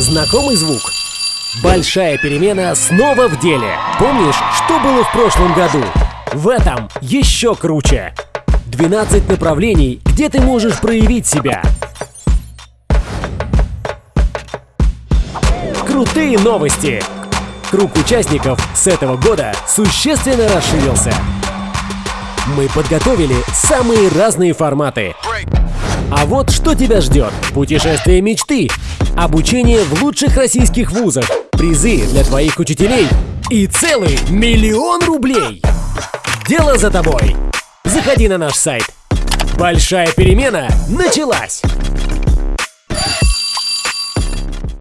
Знакомый звук? Большая перемена снова в деле. Помнишь, что было в прошлом году? В этом еще круче. 12 направлений, где ты можешь проявить себя. Крутые новости! Круг участников с этого года существенно расширился. Мы подготовили самые разные форматы. А вот что тебя ждет. Путешествие мечты, обучение в лучших российских вузах, призы для твоих учителей и целый миллион рублей. Дело за тобой. Заходи на наш сайт. Большая перемена началась.